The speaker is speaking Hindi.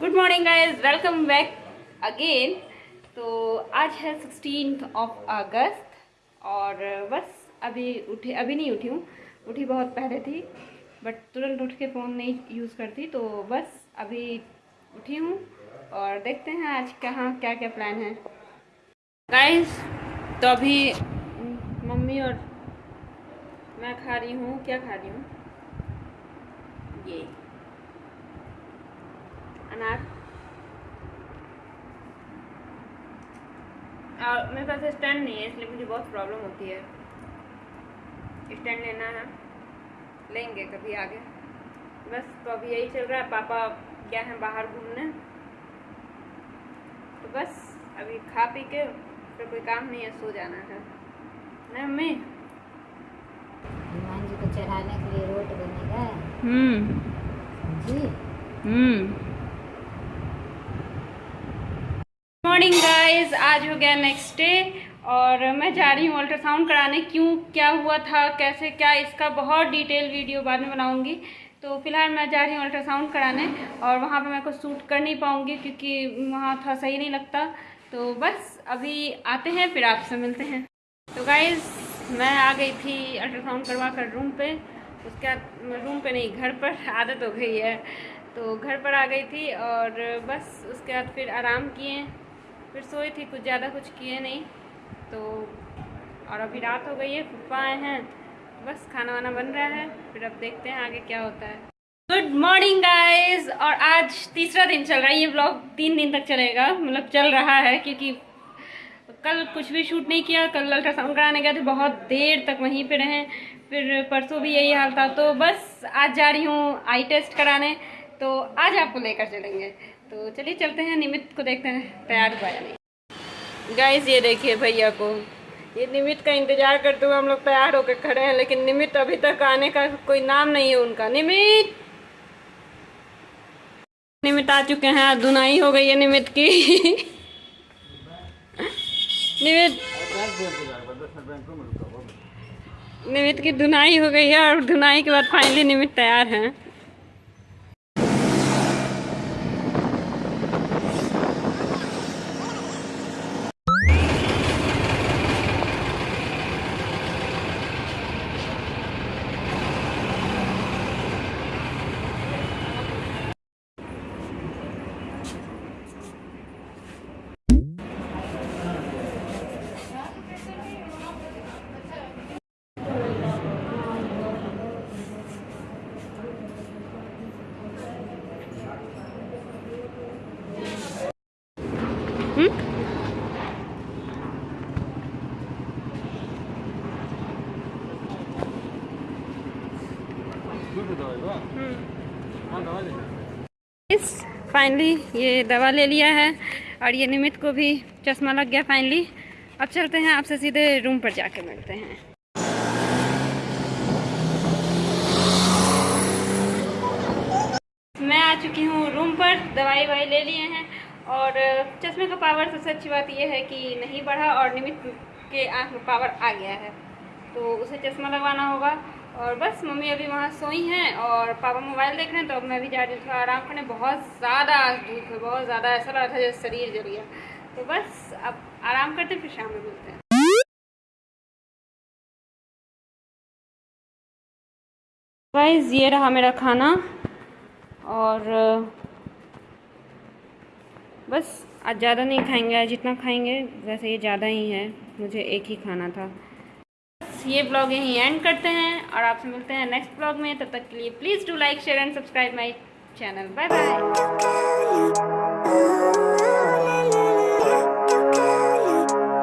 Good morning guys welcome back again तो आज है सिक्सटीन ऑफ़ अगस्त और बस अभी उठी, अभी नहीं उठी हूँ। उठी बहुत पहले थी बट तुरंत उठ के फ़ोन नहीं यूज़ करती तो बस अभी उठी हूँ और देखते हैं आज कहाँ क्या क्या प्लान है। गाइस तो अभी मम्मी और मैं खा रही हूँ। क्या खा रही हूँ? ये। अनार और मेरे पास स्टैंड नहीं है इसलिए मुझे बहुत प्रॉब्लम होती है स्टैंड लेना है लेंगे कभी आगे बस तो अभी यही चल रहा है पापा क्या है बाहर घूमने तो बस अभी खा पी के फिर कोई काम नहीं है सो जाना है ना मम्मी हनुमान जी को चढ़ाने के लिए रोट बनेगा हम्म जी हम्म मॉर्निंग गाइस आज हो गया नेक्स्ट डे और मैं जा रही हूँ अल्ट्रासाउंड कराने। क्यों, क्या हुआ था, कैसे, क्या, इसका बहुत डिटेल वीडियो बाद में बनाऊँगी। तो फ़िलहाल मैं जा रही हूँ अल्ट्रासाउंड कराने और वहाँ पे मैं कुछ शूट कर नहीं पाऊँगी क्योंकि वहाँ था, सही नहीं लगता। तो बस, अभी आते हैं, फिर आपसे मिलते हैं। तो गाइज़ मैं आ गई थी अल्ट्रासाउंड करवा कर रूम पे। उसके बाद रूम पे नहीं, घर पर आदत हो गई है। तो घर पर आ गई थी और बस, उसके बाद फिर आराम किए। फिर सोई थी, कुछ ज़्यादा कुछ किए नहीं। तो और अभी रात हो गई है पप्पा आए हैं। बस खाना वाना बन रहा है, फिर अब देखते हैं आगे क्या होता है। गुड मॉर्निंग गाइस और आज तीसरा दिन चल रहा है, ये ब्लॉग तीन दिन तक चलेगा। मतलब चल रहा है, क्योंकि कल कुछ भी शूट नहीं किया, कल अल्ट्रासाउंड कराने गए थे, बहुत देर तक वहीं पे रहें। फिर परसों भी यही हाल था तो बस आज जा रही हूँ आई टेस्ट कराने। तो आज आपको लेकर चलेंगे। तो चलिए चलते हैं, निमित को देखते हैं, तैयार हुआ या नहीं। गाइस ये देखिए भैया को। ये निमित का इंतज़ार करते हुए हम लोग तैयार होकर खड़े हैं, लेकिन निमित अभी तक आने का कोई नाम नहीं है उनका। निमित! निमित आ चुके हैं धुनाई हो गई है निमित की। निमित! निमित की धुनाई हो गई है और धुनाई के बाद फाइनली निमित तैयार हैं। इस फाइनली ये दवा ले लिया है और ये निमित को भी चश्मा लग गया फाइनली अब चलते हैं, आपसे सीधे रूम पर जाके मिलते हैं। मैं आ चुकी हूँ रूम पर दवाई ववाई ले लिए हैं। और चश्मे का पावर सबसे अच्छी बात यह है कि नहीं बढ़ा और निमित के आँख में पावर आ गया है। तो उसे चश्मा लगवाना होगा और बस मम्मी अभी वहाँ सोई हैं और पापा मोबाइल देख रहे हैं तो अब मैं भी जा रही हूँ थोड़ा आराम करने। बहुत ज़्यादा धूप है, बहुत ज़्यादा ऐसा लग रहा था जैसे शरीर जल गया। तो बस अब आराम करते फिर शाम में मिलते हैं। गाइस ये रहा मेरा खाना और बस आज ज़्यादा नहीं खाएँगे, आज जितना खाएँगे वैसे ये ज़्यादा ही है, मुझे एक ही खाना था। बस ये ब्लॉग यहीं एंड करते हैं और आपसे मिलते हैं नेक्स्ट ब्लॉग में, तब तक के लिए please do like share and subscribe my channel bye bye